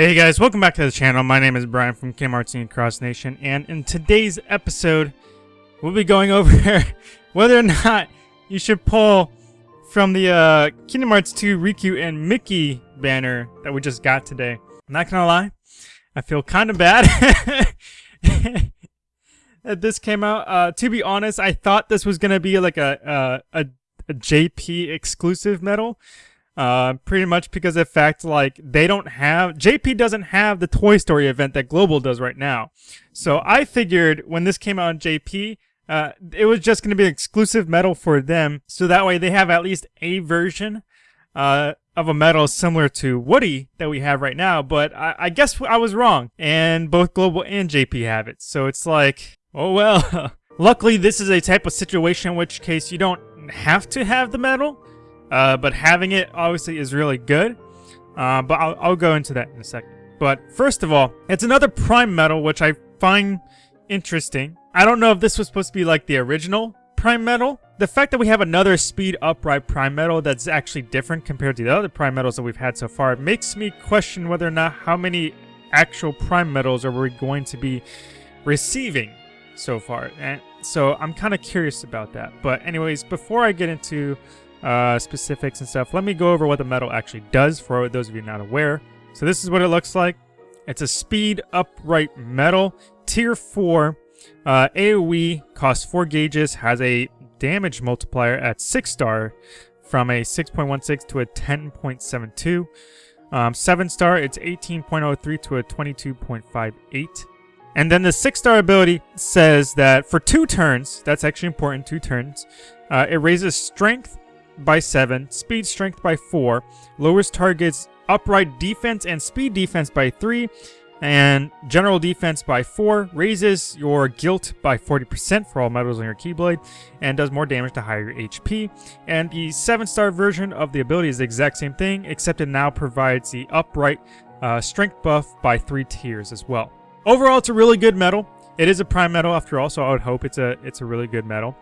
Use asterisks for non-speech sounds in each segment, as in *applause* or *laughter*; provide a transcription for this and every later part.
Hey guys, welcome back to the channel. My name is Brian from Kingdom Hearts and Cross Nation, and in today's episode, we'll be going *laughs* over whether or not you should pull from the uh, Kingdom Hearts 2 Riku and Mickey banner that we just got today. I'm not gonna lie, I feel kind of bad *laughs* that this came out. Uh, to be honest, I thought this was gonna be like a, a, a, a JP exclusive medal. Uh, pretty much because of fact like they don't have JP doesn't have the Toy Story event that Global does right now. So I figured when this came out on JP, uh, it was just going to be an exclusive medal for them. So that way they have at least a version uh, of a medal similar to Woody that we have right now. But I, I guess I was wrong, and both Global and JP have it. So it's like, oh well. *laughs* Luckily, this is a type of situation in which case you don't have to have the medal. Uh, but having it obviously is really good. Uh, but I'll, I'll go into that in a second. But first of all, it's another Prime Medal, which I find interesting. I don't know if this was supposed to be like the original Prime Medal. The fact that we have another Speed Upright Prime Medal that's actually different compared to the other Prime Medals that we've had so far makes me question whether or not how many actual Prime Medals are we going to be receiving so far. And so I'm kind of curious about that. But anyways, before I get into uh, specifics and stuff, let me go over what the medal actually does for those of you not aware. So this is what it looks like. It's a speed upright medal, tier 4. Uh, AoE costs 4 gauges, has a damage multiplier at 6 star from a 6.16 to a 10.72. Um, 7 star, it's 18.03 to a 22.58. And then the 6 star ability says that for 2 turns, that's actually important, 2 turns, uh, it raises strength by 7, speed strength by 4, lowers targets upright defense and speed defense by 3, and general defense by 4, raises your guilt by 40% for all metals on your Keyblade, and does more damage to higher HP. And the 7-star version of the ability is the exact same thing, except it now provides the upright uh, strength buff by 3 tiers as well. Overall, it's a really good medal. It is a prime medal after all, so I would hope it's a it's a really good medal.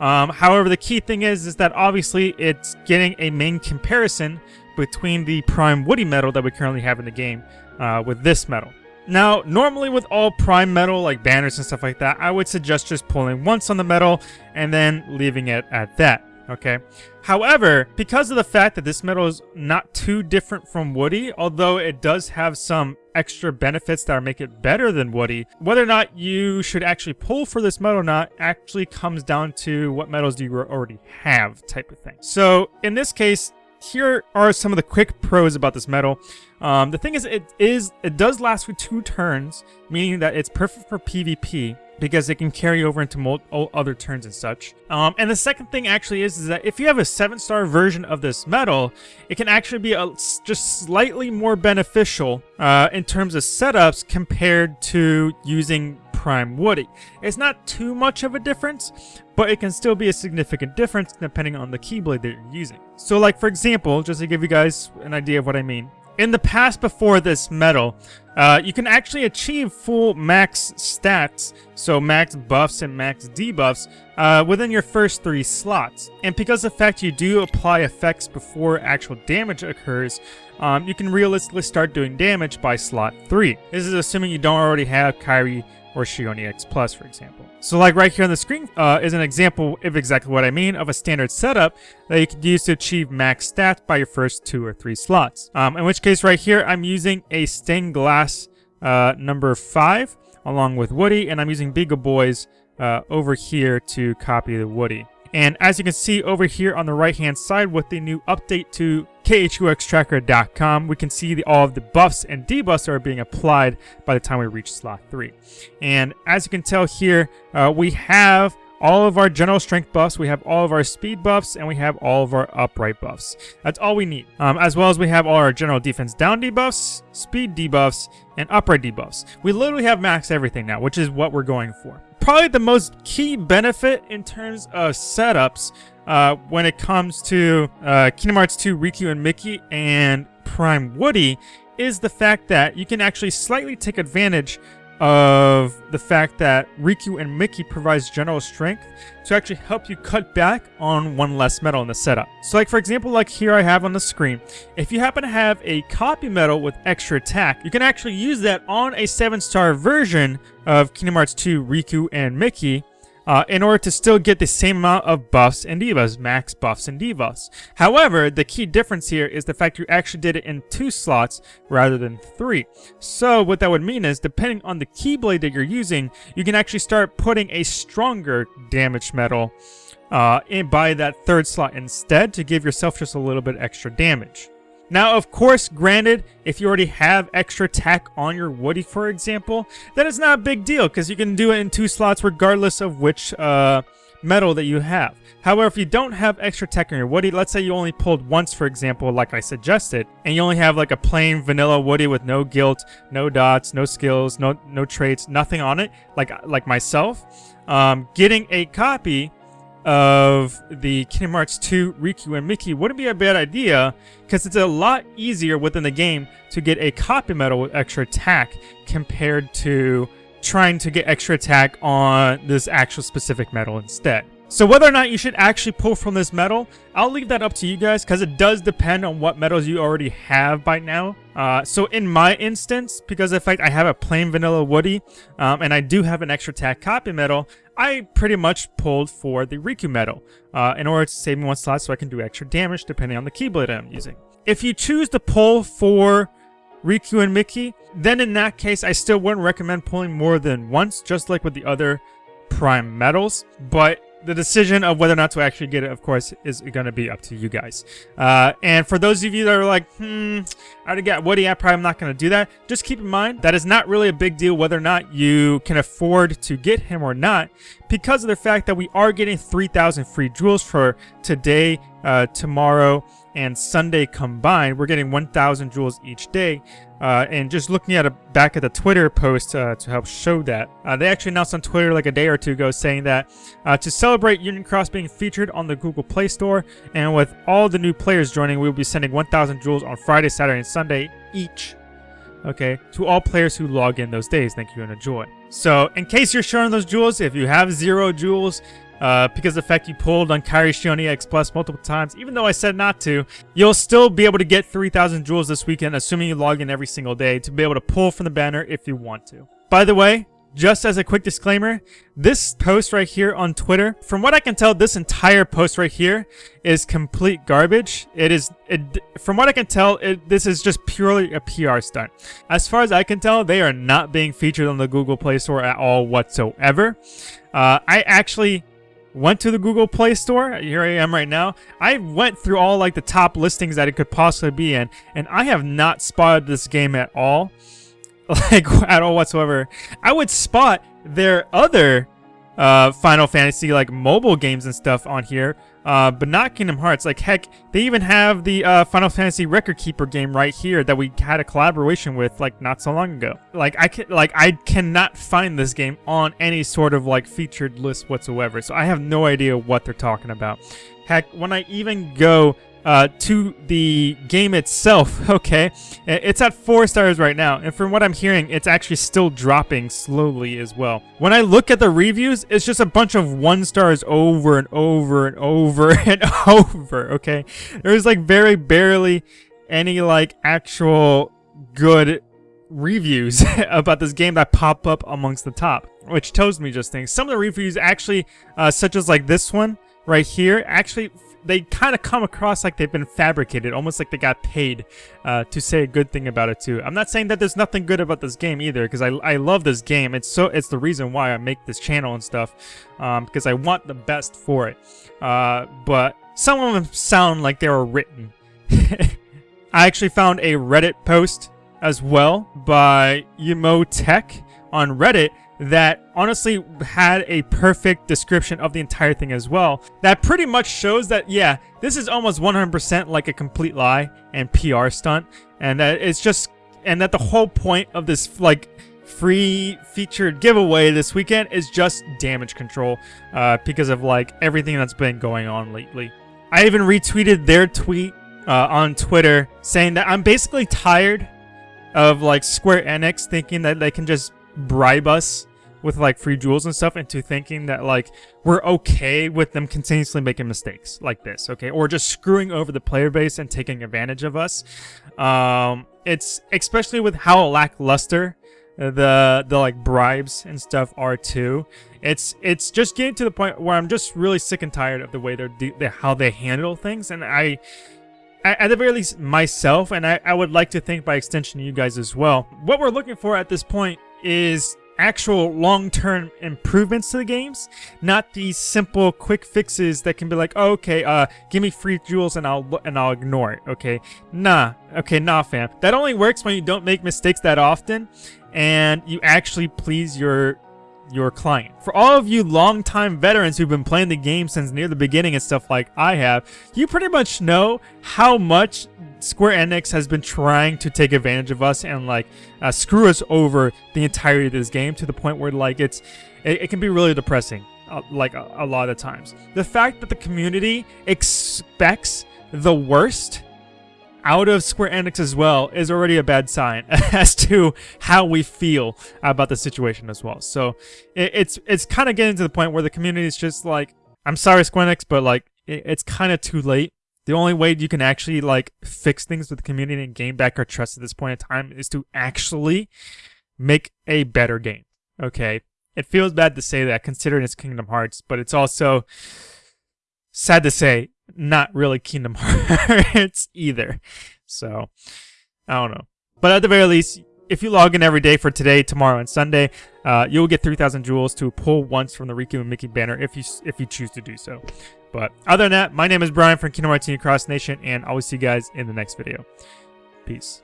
Um, however, the key thing is is that obviously it's getting a main comparison between the prime Woody medal that we currently have in the game uh, with this medal. Now, normally with all prime medal, like banners and stuff like that, I would suggest just pulling once on the medal and then leaving it at that okay? However, because of the fact that this medal is not too different from Woody, although it does have some extra benefits that make it better than Woody, whether or not you should actually pull for this medal or not actually comes down to what medals do you already have type of thing. So in this case, here are some of the quick pros about this medal. Um, the thing is, it is it does last for two turns, meaning that it's perfect for PvP because it can carry over into other turns and such. Um, and the second thing actually is, is that if you have a 7-star version of this metal, it can actually be a, just slightly more beneficial uh, in terms of setups compared to using Prime Woody. It's not too much of a difference, but it can still be a significant difference depending on the Keyblade that you're using. So like for example, just to give you guys an idea of what I mean, in the past before this medal, uh, you can actually achieve full max stats, so max buffs and max debuffs, uh, within your first three slots. And because of the fact you do apply effects before actual damage occurs, um, you can realistically start doing damage by slot 3. This is assuming you don't already have Kairi or Xion EX Plus, for example. So like right here on the screen uh, is an example of exactly what I mean of a standard setup that you could use to achieve max stats by your first two or three slots. Um, in which case right here, I'm using a stained glass uh, number 5 along with Woody, and I'm using Beagle Boys uh, over here to copy the Woody. And as you can see over here on the right hand side with the new update to KHUXtracker.com, we can see the, all of the buffs and debuffs are being applied by the time we reach slot 3. And as you can tell here, uh, we have all of our general strength buffs, we have all of our speed buffs, and we have all of our upright buffs. That's all we need. Um, as well as we have all our general defense down debuffs, speed debuffs, and upright debuffs. We literally have max everything now, which is what we're going for. Probably the most key benefit in terms of setups uh, when it comes to uh, Kingdom Hearts 2 Riku and Mickey and Prime Woody is the fact that you can actually slightly take advantage of the fact that Riku and Mickey provides general strength to actually help you cut back on one less medal in the setup. So like for example, like here I have on the screen, if you happen to have a copy medal with extra attack, you can actually use that on a 7-star version of Kingdom Hearts 2 Riku and Mickey uh, in order to still get the same amount of buffs and debuffs, max buffs and debuffs. However, the key difference here is the fact you actually did it in two slots rather than three. So what that would mean is, depending on the Keyblade that you're using, you can actually start putting a stronger damage metal uh, in by that third slot instead to give yourself just a little bit extra damage. Now, of course, granted, if you already have extra tech on your Woody, for example, that is not a big deal because you can do it in two slots regardless of which uh, medal that you have. However, if you don't have extra tech on your Woody, let's say you only pulled once, for example, like I suggested, and you only have like a plain vanilla Woody with no guilt, no dots, no skills, no no traits, nothing on it, like like myself, um, getting a copy of the Kingdom Hearts 2 Riku and Mickey wouldn't be a bad idea because it's a lot easier within the game to get a copy medal with extra attack compared to trying to get extra attack on this actual specific medal instead. So whether or not you should actually pull from this medal, I'll leave that up to you guys because it does depend on what medals you already have by now. Uh, so in my instance, because the fact I have a plain vanilla Woody, um, and I do have an extra attack copy medal, I pretty much pulled for the Riku medal uh, in order to save me one slot so I can do extra damage depending on the Keyblade I'm using. If you choose to pull for Riku and Mickey, then in that case, I still wouldn't recommend pulling more than once, just like with the other Prime medals. But the decision of whether or not to actually get it, of course, is going to be up to you guys. Uh, and for those of you that are like, hmm, I already got Woody, I probably am not going to do that. Just keep in mind that is not really a big deal whether or not you can afford to get him or not because of the fact that we are getting 3,000 free jewels for today, uh, tomorrow, and Sunday combined. We're getting 1,000 jewels each day. Uh, and just looking at a back at the Twitter post uh, to help show that, uh, they actually announced on Twitter like a day or two ago saying that uh, to celebrate Union Cross being featured on the Google Play Store, and with all the new players joining, we will be sending 1,000 jewels on Friday, Saturday, and Sunday each. Okay, to all players who log in those days. Thank you and enjoy. So, in case you're showing those jewels, if you have zero jewels, uh, because the fact you pulled on Kairi Xion EX Plus multiple times, even though I said not to, you'll still be able to get 3,000 jewels this weekend, assuming you log in every single day, to be able to pull from the banner if you want to. By the way, just as a quick disclaimer, this post right here on Twitter, from what I can tell, this entire post right here is complete garbage. It is, it, from what I can tell, it, this is just purely a PR stunt. As far as I can tell, they are not being featured on the Google Play Store at all whatsoever. Uh, I actually went to the Google Play Store. Here I am right now. I went through all like the top listings that it could possibly be in, and I have not spotted this game at all. *laughs* Like, at all whatsoever. I would spot their other uh, Final Fantasy, like, mobile games and stuff on here, uh, but not Kingdom Hearts. Like, heck, they even have the uh, Final Fantasy Record Keeper game right here that we had a collaboration with, like, not so long ago. Like, I can, like, I cannot find this game on any sort of, like, featured list whatsoever, so I have no idea what they're talking about. Heck, when I even go uh, to the game itself, *laughs* okay, it's at 4 stars right now, and from what I'm hearing, it's actually still dropping slowly as well. When I look at the reviews, it's just a bunch of 1 stars over and over and over *laughs* and over, okay? There's like very barely any like actual good reviews *laughs* about this game that pop up amongst the top, which tells me just things. Some of the reviews actually, uh, such as like this one right here, actually they kind of come across like they've been fabricated, almost like they got paid uh, to say a good thing about it too. I'm not saying that there's nothing good about this game either, because I, I love this game. It's so it's the reason why I make this channel and stuff, um, because I want the best for it. Uh, but some of them sound like they were written. *laughs* I actually found a Reddit post as well by Yemo Tech on Reddit that honestly had a perfect description of the entire thing as well. That pretty much shows that, yeah, this is almost 100% like a complete lie and PR stunt. And that it's just, and that the whole point of this, like, free featured giveaway this weekend is just damage control uh, because of, like, everything that's been going on lately. I even retweeted their tweet uh, on Twitter saying that I'm basically tired of, like, Square Enix thinking that they can just bribe us with like free jewels and stuff into thinking that like we're okay with them continuously making mistakes like this, okay? Or just screwing over the player base and taking advantage of us. Um, it's especially with how lackluster the the like bribes and stuff are too. It's it's just getting to the point where I'm just really sick and tired of the way they're, they're how they handle things, and I at the very least myself, and I, I would like to think by extension you guys as well. What we're looking for at this point is actual long-term improvements to the games, not these simple quick fixes that can be like, oh, okay, uh, give me free jewels and I'll and I'll ignore it. Okay, nah, okay, nah, fam. That only works when you don't make mistakes that often, and you actually please your your client. For all of you longtime veterans who've been playing the game since near the beginning and stuff like I have, you pretty much know how much Square Enix has been trying to take advantage of us and like uh, screw us over the entirety of this game to the point where like it's it, it can be really depressing uh, like a, a lot of times. The fact that the community expects the worst out of Square Enix as well is already a bad sign *laughs* as to how we feel about the situation as well. So it, it's it's kind of getting to the point where the community is just like, I'm sorry, Square Enix, but like it, it's kind of too late. The only way you can actually like fix things with the community and gain back our trust at this point in time is to actually make a better game. Okay, it feels bad to say that considering it's Kingdom Hearts, but it's also sad to say not really Kingdom *laughs* Hearts either. So, I don't know. But at the very least, if you log in every day for today, tomorrow, and Sunday, uh, you'll get 3,000 jewels to pull once from the Riku and Mickey banner if you if you choose to do so. But other than that, my name is Brian from Kingdom Hearts Cross Nation, and I will see you guys in the next video. Peace.